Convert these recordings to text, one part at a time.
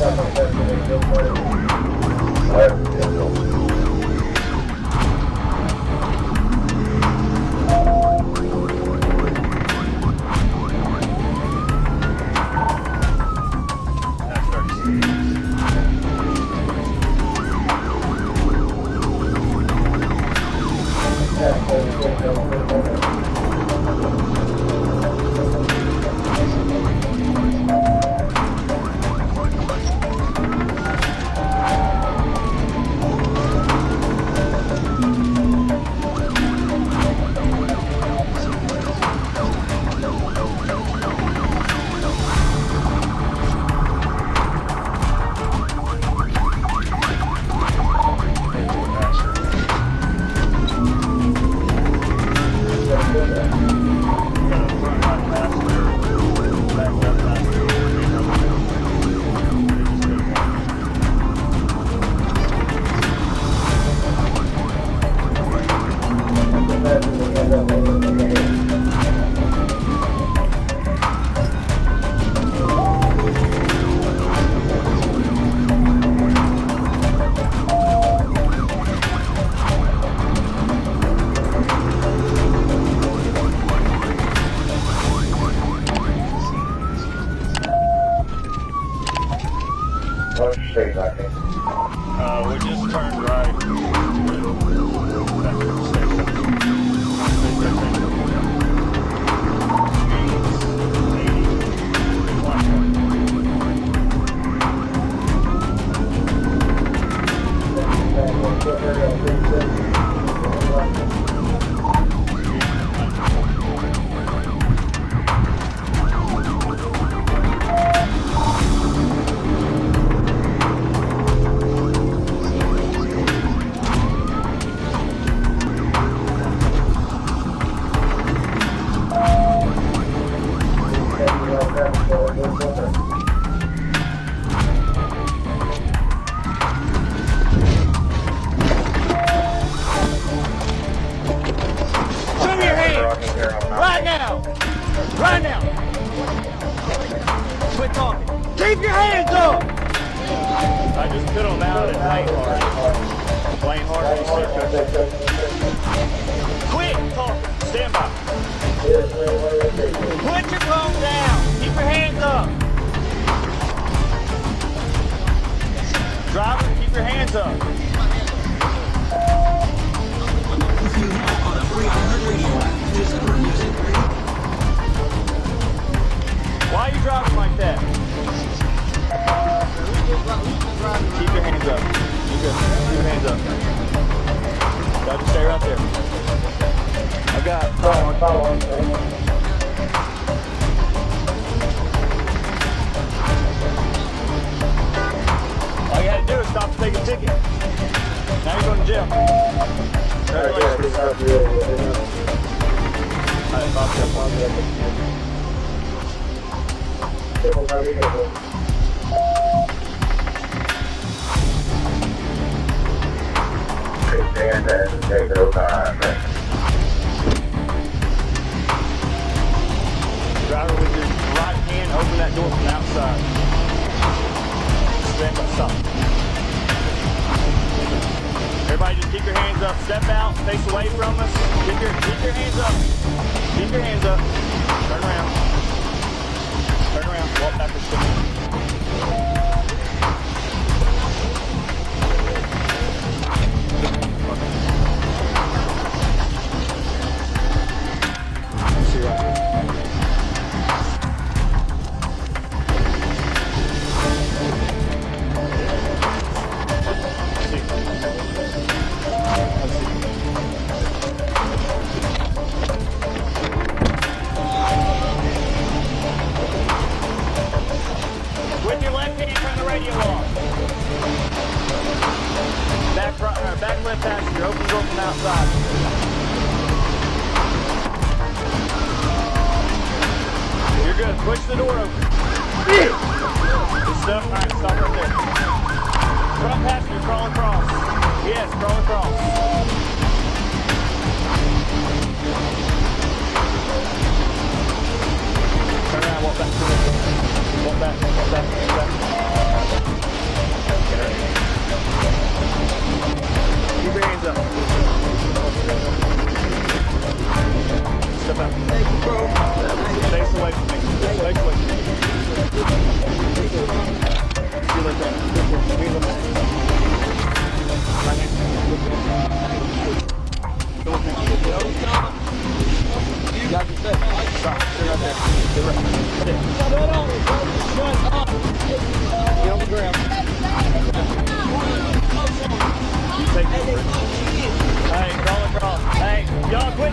Certo, entendeu? Uh, we just turned right. Right now! Right now! Quit talking. Keep your hands up! I just put them out at Wayne Hard. Wayne Hard, see Coach? Quit talking. Stand by. Put your phone down. Keep your hands up. Driver, keep your hands up. Why are you driving like that? Keep your hands up. You good. Keep your hands up. Y'all just stay right there. I got All you had to do is stop and take a ticket. Now you're going to jail. Congratulations. All right, Bob, step on. Driver with your right hand, open that door from the outside. Stand by, stop. Everybody just keep your hands up. Step out, face away from us. Keep your, keep your hands up. Keep your hands up. Turn around. Turn around. Walk backwards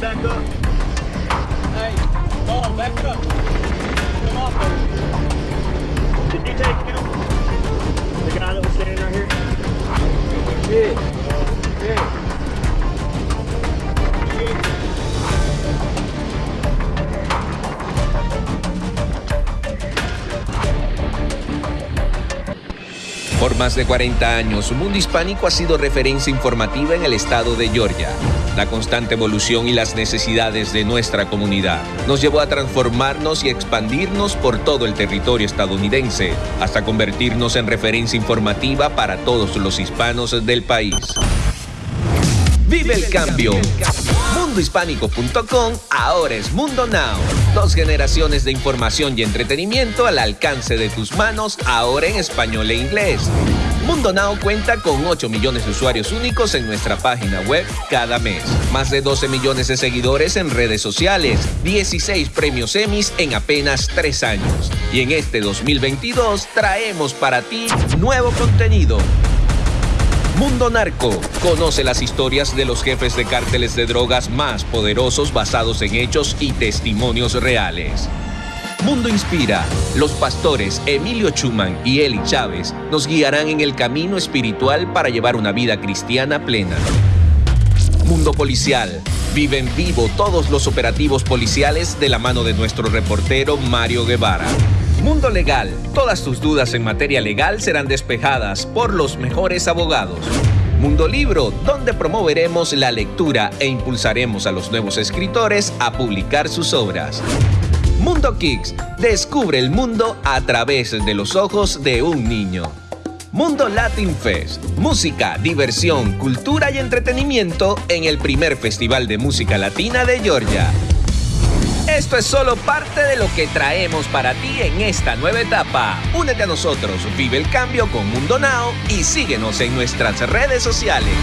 back. Hey, go on, back up. Come on, baby. Did you take him? The guy that was standing right here? Yeah. Yeah. Por más de 40 años, Mundo Hispánico ha sido referencia informativa en el estado de Georgia. La constante evolución y las necesidades de nuestra comunidad nos llevó a transformarnos y expandirnos por todo el territorio estadounidense, hasta convertirnos en referencia informativa para todos los hispanos del país. ¡Vive el cambio! Mundohispánico.com ahora es Mundo Now. Dos generaciones de información y entretenimiento al alcance de tus manos, ahora en español e inglés. Mundo Now cuenta con 8 millones de usuarios únicos en nuestra página web cada mes. Más de 12 millones de seguidores en redes sociales. 16 premios Emmys en apenas 3 años. Y en este 2022 traemos para ti nuevo contenido Mundo Narco. Conoce las historias de los jefes de cárteles de drogas más poderosos basados en hechos y testimonios reales. Mundo Inspira. Los pastores Emilio Chuman y Eli Chávez nos guiarán en el camino espiritual para llevar una vida cristiana plena. Mundo Policial. Vive en vivo todos los operativos policiales de la mano de nuestro reportero Mario Guevara. Mundo Legal. Todas tus dudas en materia legal serán despejadas por los mejores abogados. Mundo Libro, donde promoveremos la lectura e impulsaremos a los nuevos escritores a publicar sus obras. Mundo Kicks, descubre el mundo a través de los ojos de un niño. Mundo Latin Fest, música, diversión, cultura y entretenimiento en el primer festival de música latina de Georgia. Esto es solo parte de lo que traemos para ti en esta nueva etapa. Únete a nosotros, vive el cambio con Mundo Now y síguenos en nuestras redes sociales.